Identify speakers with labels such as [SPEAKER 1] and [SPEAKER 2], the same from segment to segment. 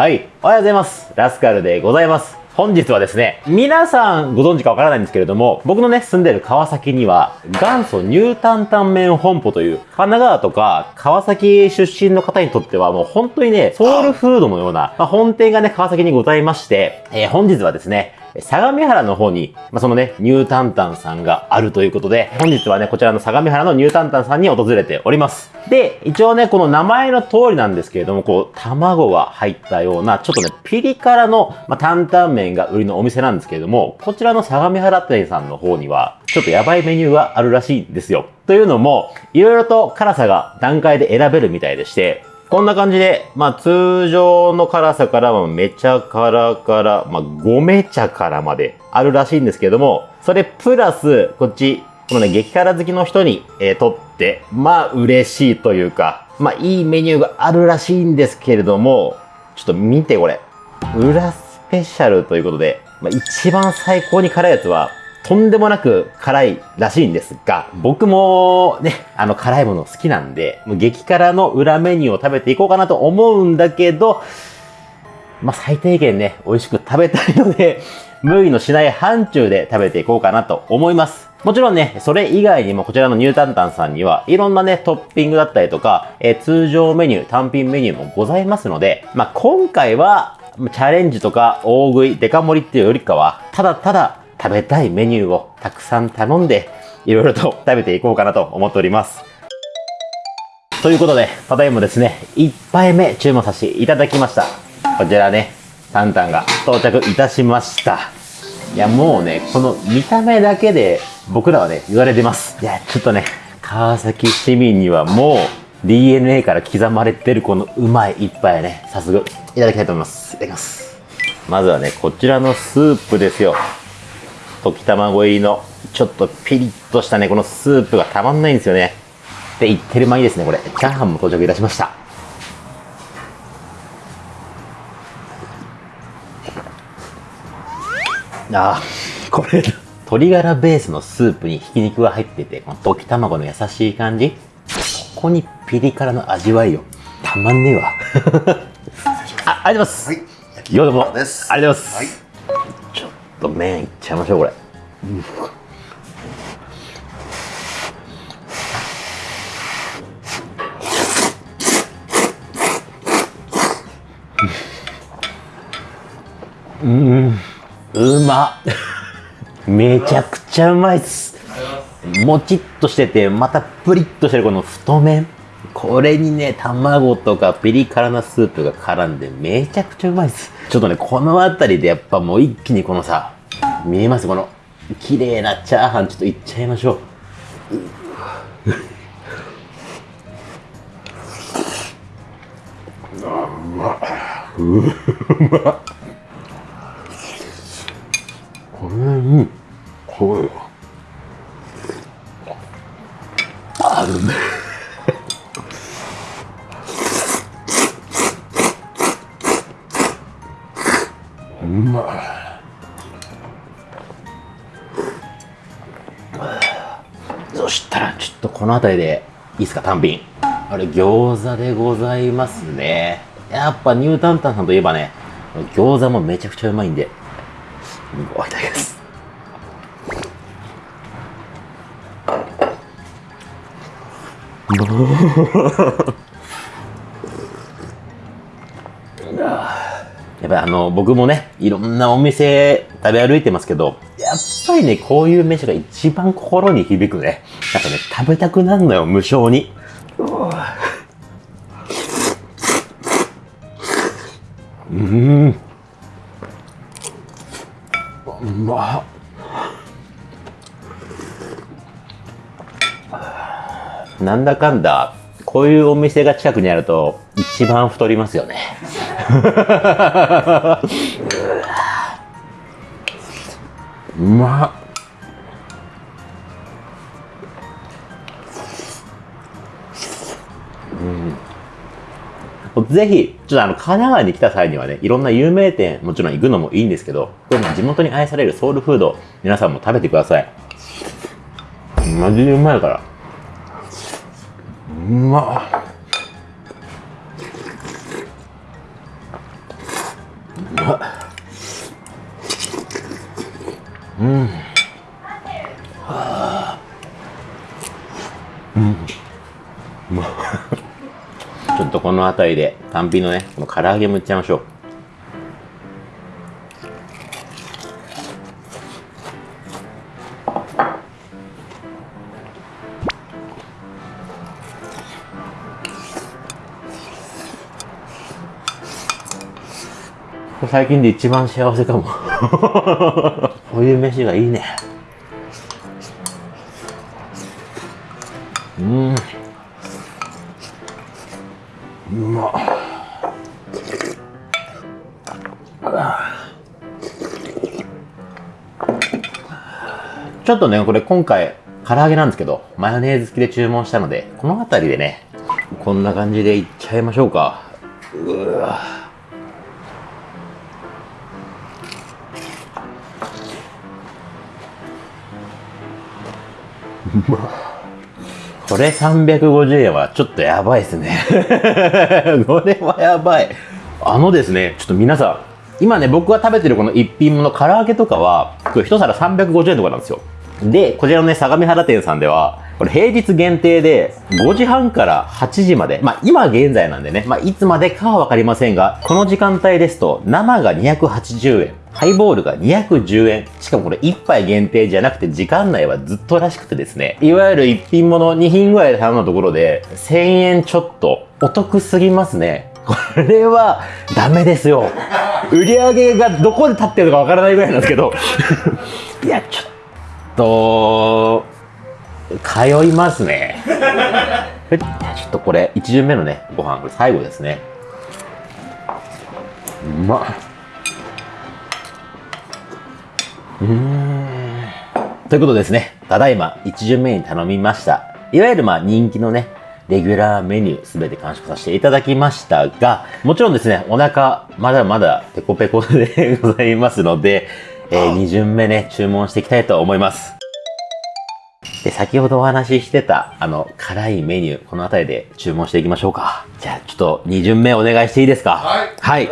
[SPEAKER 1] はい。おはようございます。ラスカルでございます。本日はですね、皆さんご存知かわからないんですけれども、僕のね、住んでる川崎には、元祖ニュータンタン麺本舗という、神奈川とか川崎出身の方にとってはもう本当にね、ソウルフードのような、まあ、本店がね、川崎にございまして、えー、本日はですね、相模原の方に、まあ、そのね、ニュータンタンさんがあるということで、本日はね、こちらの相模原のニュータンタンさんに訪れております。で、一応ね、この名前の通りなんですけれども、こう、卵が入ったような、ちょっとね、ピリ辛の、まあ、担々麺が売りのお店なんですけれども、こちらの相模原店さんの方には、ちょっとやばいメニューがあるらしいんですよ。というのも、いろいろと辛さが段階で選べるみたいでして、こんな感じで、まあ通常の辛さからはめちゃ辛から、まあごめちゃ辛まであるらしいんですけども、それプラス、こっち、このね、激辛好きの人に、えー、とって、まあ嬉しいというか、まあいいメニューがあるらしいんですけれども、ちょっと見てこれ。裏スペシャルということで、まあ一番最高に辛いやつは、とんでもなく辛いらしいんですが、僕もね、あの辛いもの好きなんで、もう激辛の裏メニューを食べていこうかなと思うんだけど、まあ、最低限ね、美味しく食べたいので、無理のしない範疇で食べていこうかなと思います。もちろんね、それ以外にもこちらのニュータンタンさんには、いろんなね、トッピングだったりとか、えー、通常メニュー、単品メニューもございますので、まあ、今回は、チャレンジとか大食い、デカ盛りっていうよりかは、ただただ食べたいメニューをたくさん頼んで、いろいろと食べていこうかなと思っております。ということで、ただいまですね、1杯目注文させていただきました。こちらね、タンタンが到着いたしました。いや、もうね、この見た目だけで僕らはね、言われてます。いや、ちょっとね、川崎市民にはもう DNA から刻まれてるこのうまい一杯ね、早速いただきたいと思います。いただきます。まずはね、こちらのスープですよ。溶き卵入りのちょっとピリッとしたね、このスープがたまんないんですよね。って言ってる間にですね、これ、チャーハンも到着いたしました。ああ、これ、鶏ガラベースのスープにひき肉が入ってて、この溶き卵の優しい感じ。ここにピリ辛の味わいよ。たまんねえわ。あ、ありがとうございます。はい。ようどうも。ありがとうございます。はいと麺いっちゃいましょうこれ、うん、うまめちゃくちゃうまいっす。もちっとしててまたプリッとしてるこの太麺。これにね、卵とかピリ辛なスープが絡んでめちゃくちゃうまいです。ちょっとね、この辺りでやっぱもう一気にこのさ、見えます？この綺麗なチャーハンちょっといっちゃいましょう。あうまうまこれうんこれあうめえまい。そしたらちょっとこの辺りでいいですか単品。あれ餃子でございますね。やっぱニュータンタンさんといえばね餃子もめちゃくちゃうまいんで。いただきます やっぱりあの、僕もね、いろんなお店食べ歩いてますけど、やっぱりね、こういう飯が一番心に響くね。なんかね、食べたくなるのよ、無性に。うん。うま。なんだかんだ、こういうお店が近くにあると、一番太りますよね。うまうん、ぜひ、ちょっとあの、神奈川に来た際にはね、いろんな有名店、もちろん行くのもいいんですけど、これ地元に愛されるソウルフード、皆さんも食べてください。マジでうまいから。うま。うん。うん。ちょっとこの辺りで単品のねこの唐揚げもいっちゃいましょう最近で一番幸せかも。こういう飯がいいね。うん。うまちょっとねこれ今回唐揚げなんですけどマヨネーズ付きで注文したのでこの辺りでねこんな感じでいっちゃいましょうか これ350円はちょっとやばいですね これはやばい。あのですね、ちょっと皆さん、今ね、僕が食べてるこの一品もの唐揚げとかは、これ一皿350円とかなんですよ。で、こちらのね、相模原店さんでは、これ平日限定で5時半から8時まで、まあ今現在なんでね、まあいつまでかはわかりませんが、この時間帯ですと生が280円、ハイボールが210円。しかもこれ1杯限定じゃなくて時間内はずっとらしくてですね。いわゆる1品物2品ぐらいで頼んだところで1000円ちょっとお得すぎますね。これはダメですよ。売り上げがどこで立ってるかわからないぐらいなんですけど。いや、ちょっと、通いますね。ちょっとこれ、1巡目のね、ご飯、これ最後ですね。うまっ。うーん。ということですね。ただいま1巡目に頼みました。いわゆるまあ人気のね、レギュラーメニューすべて完食させていただきましたが、もちろんですね、お腹まだまだペコペコでございますので、えー、2巡目ね、注文していきたいと思います。で、先ほどお話ししてた、あの、辛いメニュー、この辺りで注文していきましょうか。じゃあ、ちょっと2巡目お願いしていいですか？
[SPEAKER 2] はい。
[SPEAKER 1] はい。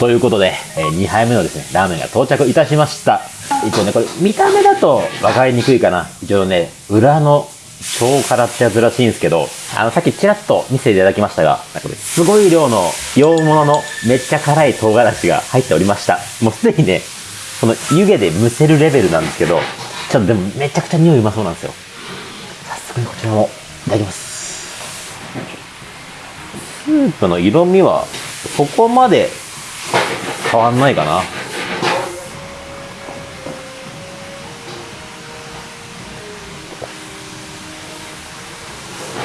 [SPEAKER 1] ということで、えー、2杯目のですね、ラーメンが到着いたしました。一応ね、これ、見た目だと分かりにくいかな。一応ね、裏の超辛ってやつらしいんですけど、あの、さっきちらっと見せていただきましたが、これ、すごい量の洋物のめっちゃ辛い唐辛子が入っておりました。もうすでにね、この湯気で蒸せるレベルなんですけど、ちょっとでもめちゃくちゃ匂いうまそうなんですよ。早速こちらもいただきます。スープの色味はそこまで変わんないかな。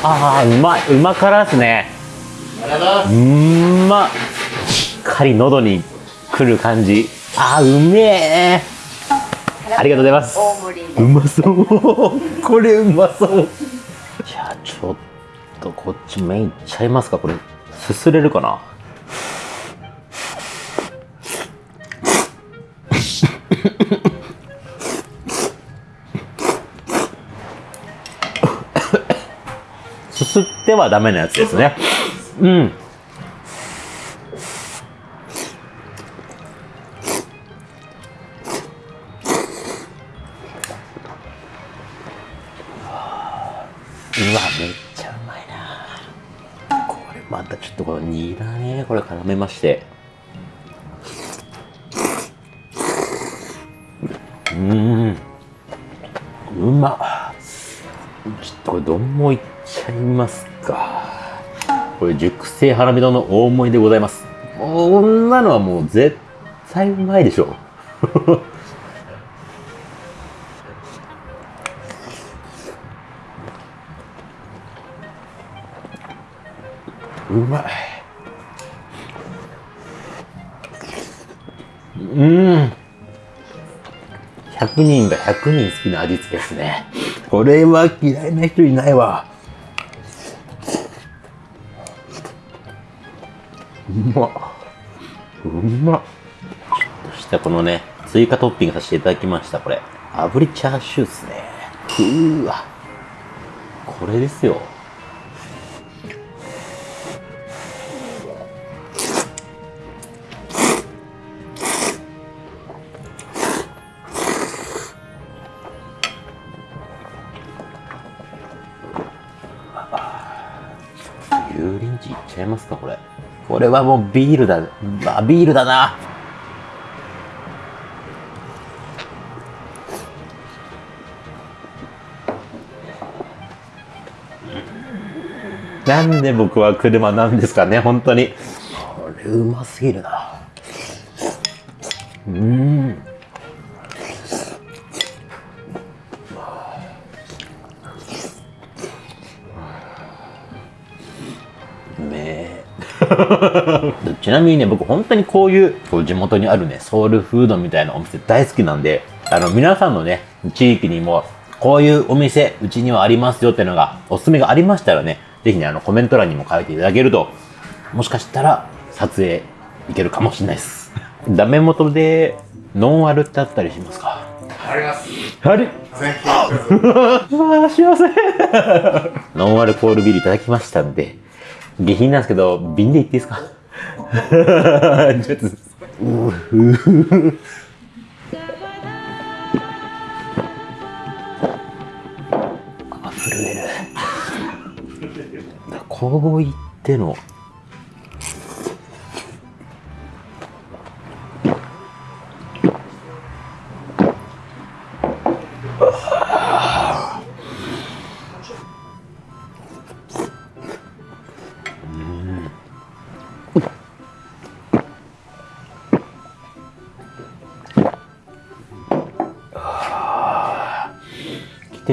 [SPEAKER 1] ああ、うまい。うま辛ですね。
[SPEAKER 2] うございます。
[SPEAKER 1] うんま。しっかり喉にくる感じ。ああ、うめえ。ありがとうございます。うまそう。これうまそう。じゃあちょっとこっちメインいっちゃいますか？これ、すすれるかな？すすってはダメなやつですね。うん。うわ、めっちゃうまいな。これまたちょっとこのニラね、これ絡めまして。うーん。うまっ。ちょっとこれ丼もいっちゃいますか。これ熟成ハラミ丼の大盛りでございます。こんなのはもう絶対うまいでしょ。うまい。うん。100人が100人好きな味付けですね。これは嫌いな人いないわ。うまっ。うまっ。ちょっとしたこのね、追加トッピングさせていただきました、これ。炙りチャーシューっすね。うーわ。これですよ。油淋鶏いっちゃいますか、これ？これはもうビールだ。まあ、ビールだな。なんで僕は車なんですかね、本当に。これうますぎるな。うん。ちなみにね、僕本当にこういうこう地元にあるね、ソウルフードみたいなお店大好きなんで、あの皆さんのね、地域にもこういうお店、うちにはありますよっていうのが、おすすめがありましたらね、ぜひね、あのコメント欄にも書いていただけると、もしかしたら撮影いけるかもしれないです。ダメ元でノンアルってあったりしますか？
[SPEAKER 2] あります。
[SPEAKER 1] あれあ、幸 せ。ノンアルコールビールいただきましたんで、下品なんですけど、瓶でいっていいですか？ちょっと、ううあ、震える。こう言っての、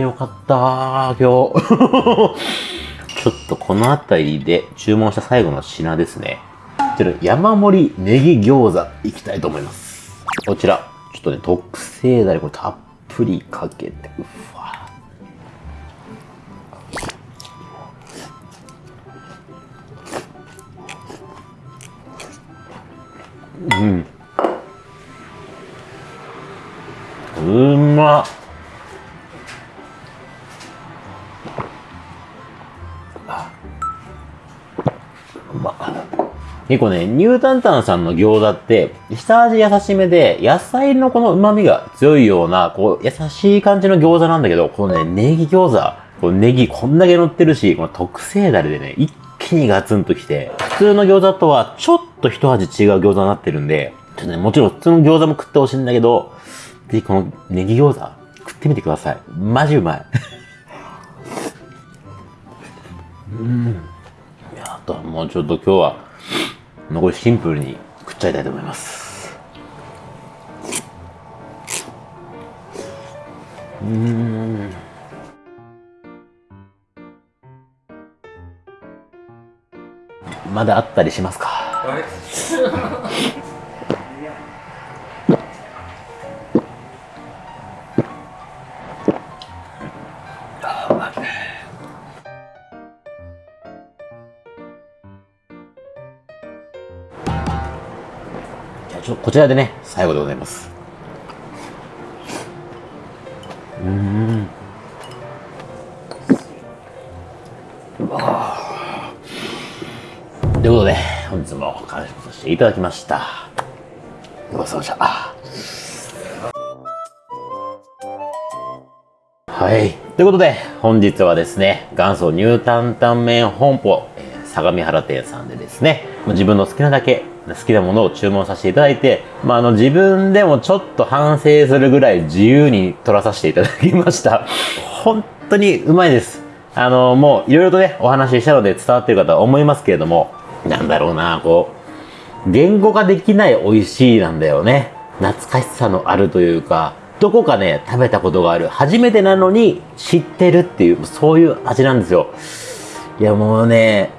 [SPEAKER 1] てよかった今日。ちょっとこの辺りで注文した最後の品ですね。こちら山盛りネギ餃子いきたいと思います。こちら、ちょっとね、特製だれこれたっぷりかけて、うわ。うん。結構ね、ニュータンタンさんの餃子って、下味優しめで、野菜のこの旨味が強いような、こう、優しい感じの餃子なんだけど、このね、ネギ餃子、こうネギこんだけ乗ってるし、この特製だれでね、一気にガツンときて、普通の餃子とはちょっと一味違う餃子になってるんで、ちょっとね、もちろん普通の餃子も食ってほしいんだけど、ぜひこのネギ餃子、食ってみてください。マジうまい。うん。いや、あとはもうちょっと今日は、残りシンプルに食っちゃいたいと思います。うん。まだあったりしますか？こちらでね、最後でございます。うん。ということで、本日も完食させていただきました。ごちそうさまでした。はい。ということで、本日はですね、元祖ニュータンタンメン本舗、え相模原店さんでですね、自分の好きなだけ、好きなものを注文させていただいて、まあ、あの、自分でもちょっと反省するぐらい自由に取らさせていただきました。本当にうまいです。あの、もういろいろとね、お話ししたので伝わってるかとは思いますけれども、なんだろうな、こう、言語化できない美味しいなんだよね。懐かしさのあるというか、どこかね、食べたことがある。初めてなのに知ってるっていう、そういう味なんですよ。いや、もうね、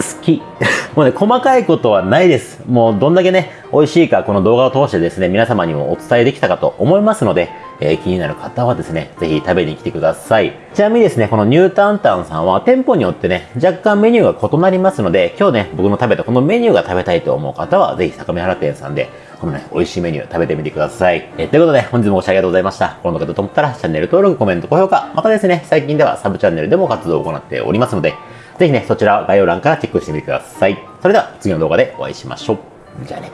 [SPEAKER 1] 好き。もうね、細かいことはないです。もうどんだけね、美味しいか、この動画を通してですね、皆様にもお伝えできたかと思いますので、えー気になる方はですね、ぜひ食べに来てください。ちなみにですね、このニュータンタンさんは店舗によってね、若干メニューが異なりますので、今日ね、僕の食べたこのメニューが食べたいと思う方は、ぜひ相模原店さんで、このね、美味しいメニュー食べてみてください。えーということで、本日もご視聴ありがとうございました。この動画だと思ったら、チャンネル登録、コメント、高評価、またですね、最近ではサブチャンネルでも活動を行っておりますので、ぜひね、そちら概要欄からチェックしてみてください。それでは次の動画でお会いしましょう。じゃあね。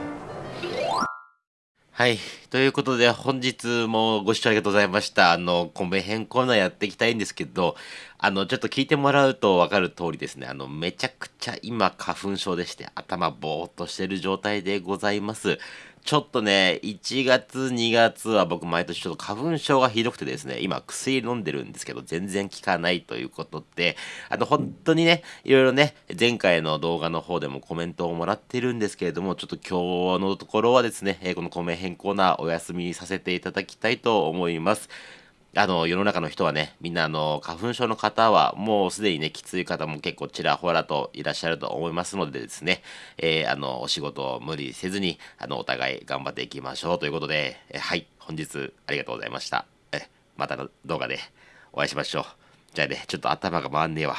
[SPEAKER 3] はい。ということで、本日もご視聴ありがとうございました。あの、米編コーナーやっていきたいんですけど、あの、ちょっと聞いてもらうと分かる通りですね、あの、めちゃくちゃ今、花粉症でして、頭ぼーっとしてる状態でございます。ちょっとね、1月、2月は僕毎年ちょっと花粉症がひどくてですね、今薬飲んでるんですけど、全然効かないということで、あの、本当にね、いろいろね、前回の動画の方でもコメントをもらってるんですけれども、ちょっと今日のところはですね、この米編コーナーお休みさせていただきたいと思います。あの、世の中の人はね、みんなあの、花粉症の方はもうすでにね、きつい方も結構ちらほらといらっしゃると思いますのでですね、えーあの、お仕事を無理せずに、あの、お互い頑張っていきましょうということで、えはい、本日ありがとうございました。えまたの動画でお会いしましょう。じゃあね、ちょっと頭が回んねえわ。